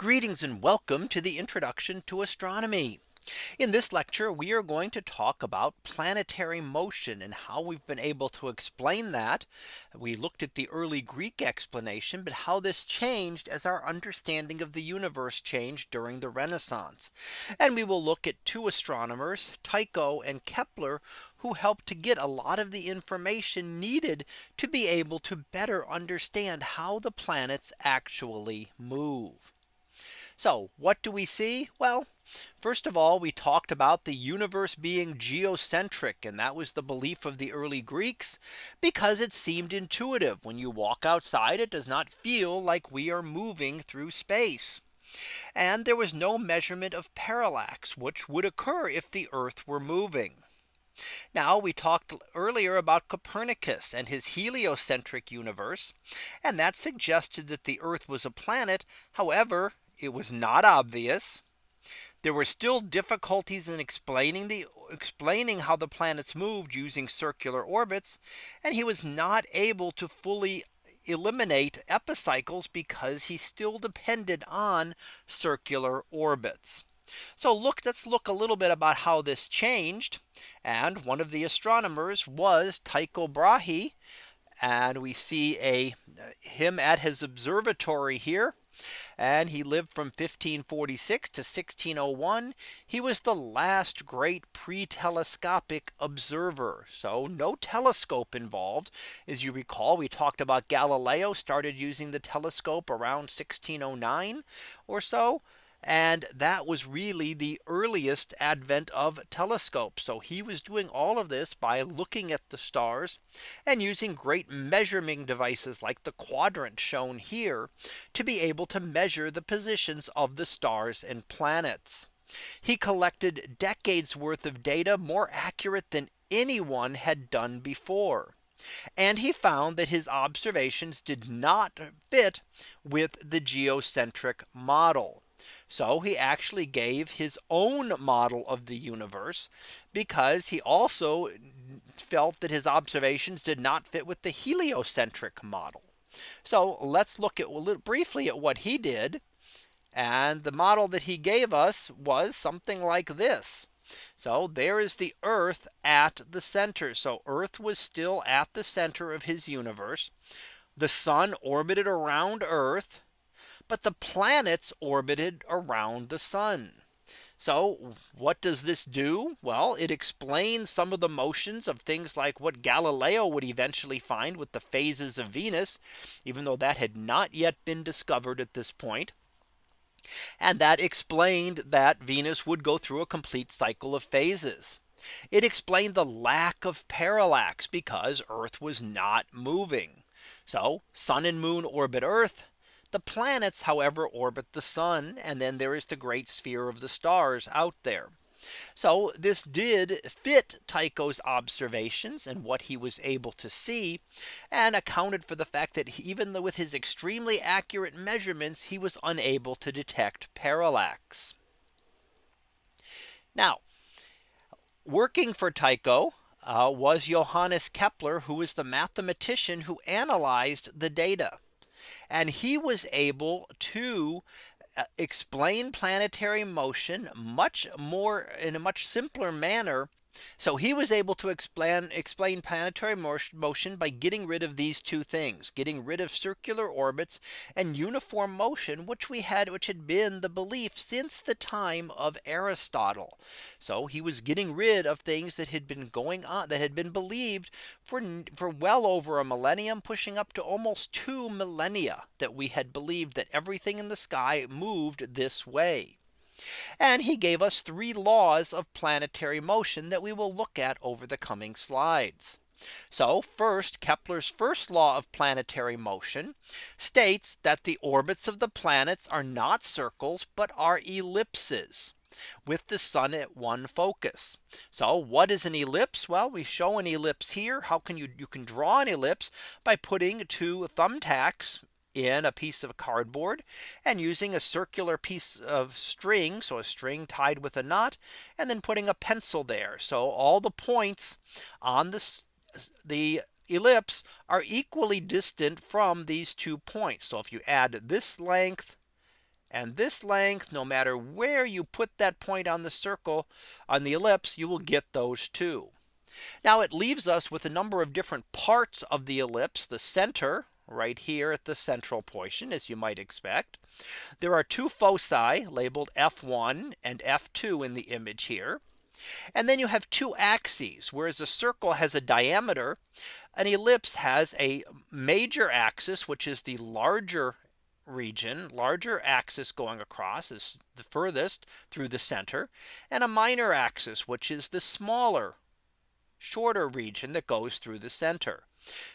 Greetings and welcome to the introduction to astronomy. In this lecture, we are going to talk about planetary motion and how we've been able to explain that. We looked at the early Greek explanation, but how this changed as our understanding of the universe changed during the Renaissance. And we will look at two astronomers, Tycho and Kepler, who helped to get a lot of the information needed to be able to better understand how the planets actually move. So what do we see? Well, first of all, we talked about the universe being geocentric. And that was the belief of the early Greeks because it seemed intuitive. When you walk outside, it does not feel like we are moving through space. And there was no measurement of parallax, which would occur if the Earth were moving. Now we talked earlier about Copernicus and his heliocentric universe. And that suggested that the Earth was a planet. However, it was not obvious. There were still difficulties in explaining the explaining how the planets moved using circular orbits. And he was not able to fully eliminate epicycles because he still depended on circular orbits. So look, let's look a little bit about how this changed. And one of the astronomers was Tycho Brahe. And we see a him at his observatory here and he lived from 1546 to 1601. He was the last great pre telescopic observer. So no telescope involved. As you recall, we talked about Galileo started using the telescope around 1609 or so. And that was really the earliest advent of telescopes. So he was doing all of this by looking at the stars and using great measuring devices like the quadrant shown here to be able to measure the positions of the stars and planets. He collected decades worth of data more accurate than anyone had done before. And he found that his observations did not fit with the geocentric model. So he actually gave his own model of the universe because he also felt that his observations did not fit with the heliocentric model. So let's look at briefly at what he did. And the model that he gave us was something like this. So there is the Earth at the center. So Earth was still at the center of his universe. The sun orbited around Earth but the planets orbited around the sun. So what does this do? Well, it explains some of the motions of things like what Galileo would eventually find with the phases of Venus, even though that had not yet been discovered at this point. And that explained that Venus would go through a complete cycle of phases. It explained the lack of parallax because Earth was not moving. So sun and moon orbit Earth the planets, however, orbit the sun. And then there is the great sphere of the stars out there. So this did fit Tycho's observations and what he was able to see and accounted for the fact that even though with his extremely accurate measurements, he was unable to detect parallax. Now, working for Tycho uh, was Johannes Kepler, who was the mathematician who analyzed the data. And he was able to uh, explain planetary motion much more in a much simpler manner so he was able to explain explain planetary motion by getting rid of these two things, getting rid of circular orbits and uniform motion, which we had which had been the belief since the time of Aristotle. So he was getting rid of things that had been going on that had been believed for for well over a millennium, pushing up to almost two millennia that we had believed that everything in the sky moved this way. And he gave us three laws of planetary motion that we will look at over the coming slides. So first Kepler's first law of planetary motion states that the orbits of the planets are not circles, but are ellipses with the sun at one focus. So what is an ellipse? Well, we show an ellipse here. How can you you can draw an ellipse by putting two thumbtacks in a piece of cardboard and using a circular piece of string. So a string tied with a knot and then putting a pencil there. So all the points on this the ellipse are equally distant from these two points. So if you add this length And this length, no matter where you put that point on the circle on the ellipse, you will get those two. Now it leaves us with a number of different parts of the ellipse, the center right here at the central portion, as you might expect. There are two foci labeled F1 and F2 in the image here. And then you have two axes, whereas a circle has a diameter, an ellipse has a major axis, which is the larger region larger axis going across is the furthest through the center and a minor axis which is the smaller shorter region that goes through the center.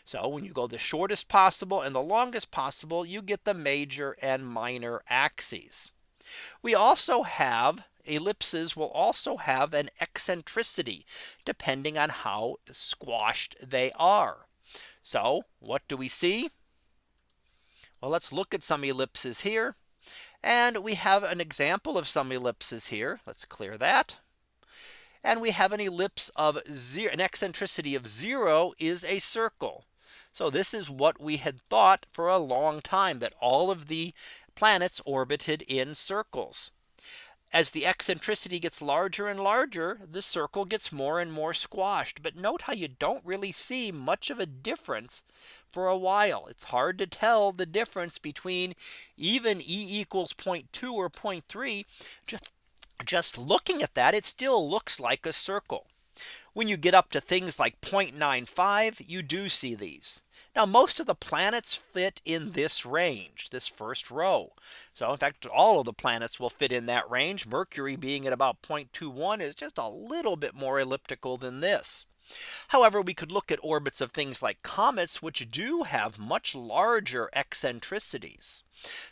So when you go the shortest possible and the longest possible you get the major and minor axes. We also have ellipses will also have an eccentricity depending on how squashed they are. So what do we see? Well, let's look at some ellipses here. And we have an example of some ellipses here. Let's clear that. And we have an ellipse of zero, an eccentricity of zero is a circle. So this is what we had thought for a long time that all of the planets orbited in circles. As the eccentricity gets larger and larger, the circle gets more and more squashed. But note how you don't really see much of a difference for a while. It's hard to tell the difference between even E equals 0.2 or 0.3. Just just looking at that, it still looks like a circle. When you get up to things like 0.95, you do see these. Now most of the planets fit in this range, this first row. So in fact, all of the planets will fit in that range. Mercury being at about 0.21 is just a little bit more elliptical than this. However, we could look at orbits of things like comets, which do have much larger eccentricities.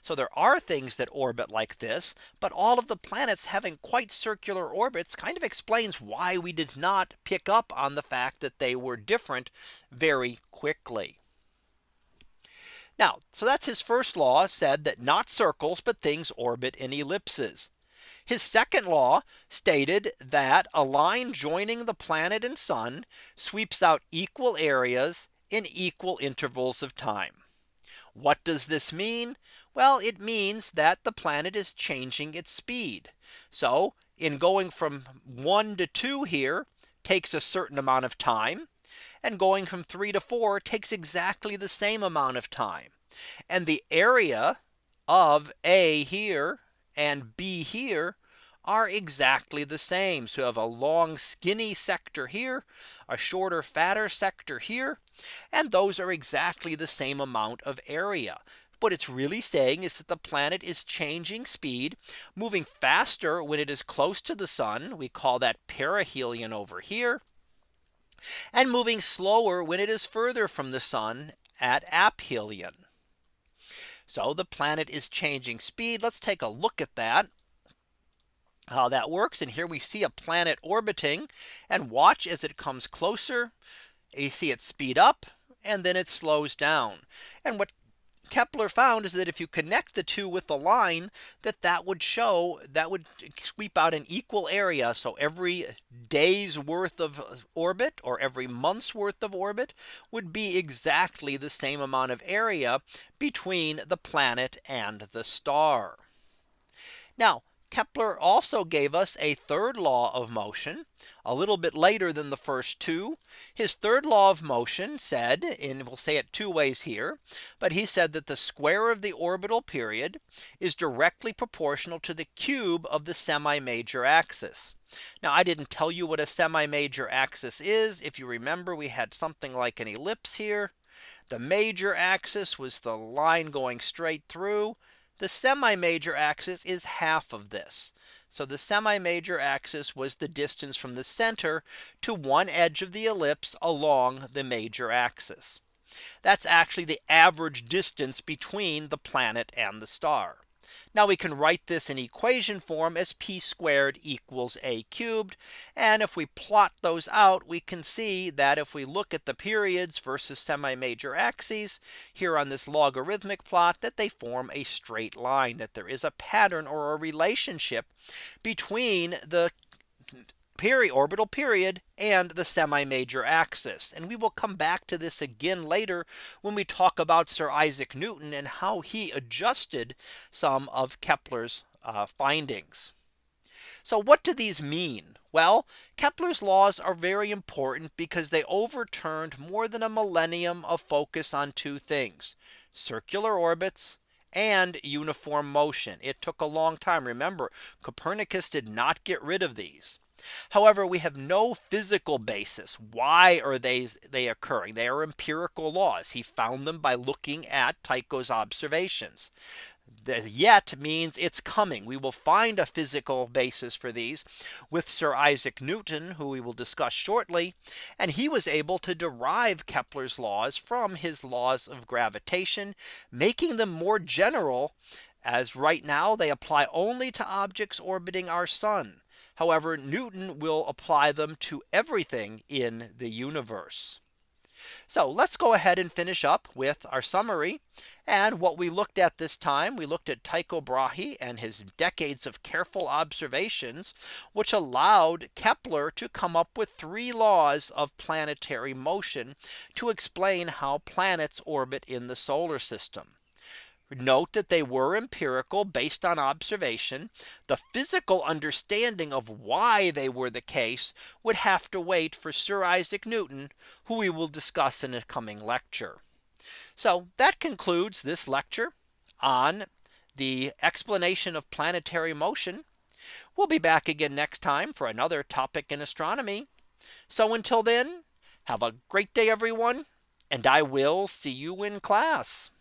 So there are things that orbit like this, but all of the planets having quite circular orbits kind of explains why we did not pick up on the fact that they were different very quickly. Now, so that's his first law said that not circles, but things orbit in ellipses. His second law stated that a line joining the planet and sun sweeps out equal areas in equal intervals of time. What does this mean? Well, it means that the planet is changing its speed. So in going from one to two here takes a certain amount of time. And going from three to four takes exactly the same amount of time. And the area of A here and B here are exactly the same. So you have a long skinny sector here, a shorter fatter sector here. And those are exactly the same amount of area. What it's really saying is that the planet is changing speed, moving faster when it is close to the sun. We call that perihelion over here. And moving slower when it is further from the sun at aphelion. So the planet is changing speed. Let's take a look at that how that works. And here we see a planet orbiting and watch as it comes closer. You see it speed up and then it slows down. And what Kepler found is that if you connect the two with the line that that would show that would sweep out an equal area. So every day's worth of orbit or every month's worth of orbit would be exactly the same amount of area between the planet and the star. Now Kepler also gave us a third law of motion a little bit later than the first two. His third law of motion said and we'll say it two ways here. But he said that the square of the orbital period is directly proportional to the cube of the semi major axis. Now I didn't tell you what a semi major axis is. If you remember, we had something like an ellipse here. The major axis was the line going straight through. The semi major axis is half of this. So the semi major axis was the distance from the center to one edge of the ellipse along the major axis. That's actually the average distance between the planet and the star. Now we can write this in equation form as p squared equals a cubed. And if we plot those out, we can see that if we look at the periods versus semi major axes here on this logarithmic plot that they form a straight line that there is a pattern or a relationship between the periorbital period and the semi major axis. And we will come back to this again later when we talk about Sir Isaac Newton and how he adjusted some of Kepler's uh, findings. So what do these mean? Well, Kepler's laws are very important because they overturned more than a millennium of focus on two things circular orbits and uniform motion. It took a long time. Remember, Copernicus did not get rid of these. However, we have no physical basis. Why are they they occurring? They are empirical laws. He found them by looking at Tycho's observations. The yet means it's coming. We will find a physical basis for these with Sir Isaac Newton, who we will discuss shortly. And he was able to derive Kepler's laws from his laws of gravitation, making them more general as right now they apply only to objects orbiting our sun. However, Newton will apply them to everything in the universe. So let's go ahead and finish up with our summary. And what we looked at this time, we looked at Tycho Brahe and his decades of careful observations, which allowed Kepler to come up with three laws of planetary motion to explain how planets orbit in the solar system. Note that they were empirical based on observation. The physical understanding of why they were the case would have to wait for Sir Isaac Newton, who we will discuss in a coming lecture. So that concludes this lecture on the explanation of planetary motion. We'll be back again next time for another topic in astronomy. So until then, have a great day, everyone, and I will see you in class.